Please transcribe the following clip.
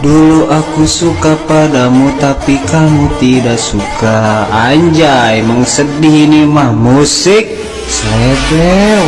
Dulu aku suka padamu tapi kamu tidak suka. Anjay, emang sedih ini mah musik. Selebel